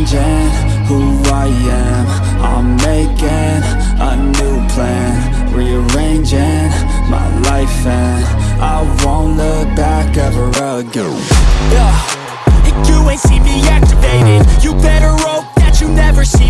changing who I am. I'm making a new plan Rearranging my life and I won't look back ever again. Yeah, you ain't see me activated. You better hope that you never see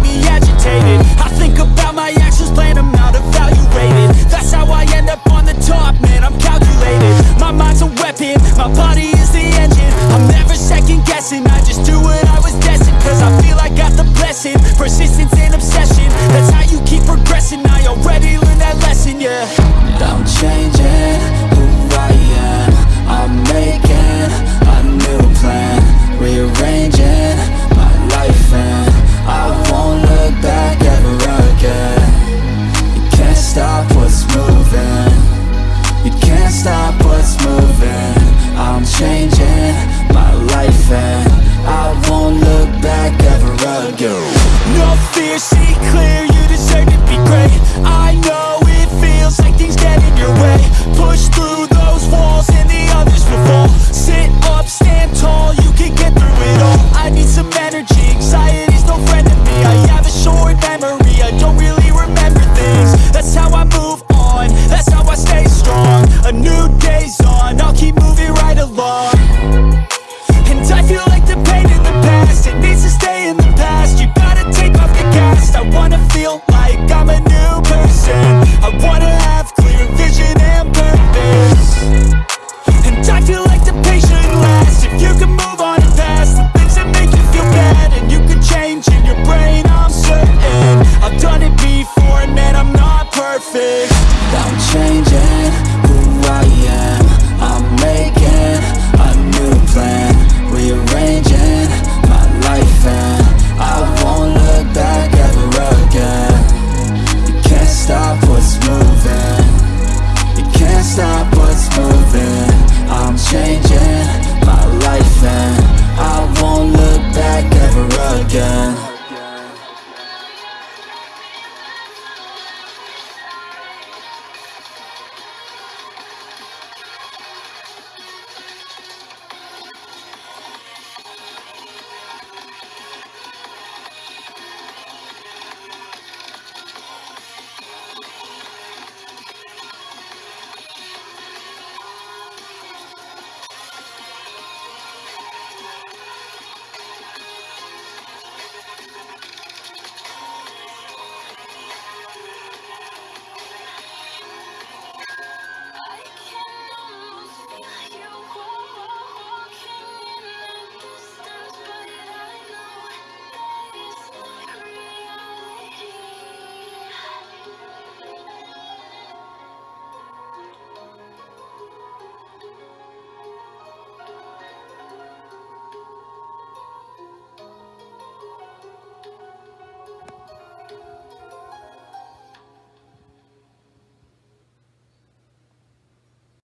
clear, see clear, you deserve to be great. I know it feels like things get in your way. Push through those walls and the others will fall. Sit up, stand tall, you can get through it all. I need some energy, anxiety's no friend of me I have a short memory, I don't really remember things. That's how I move on, that's how I stay strong. A new day's on, I'll keep moving right along. perfect Don't change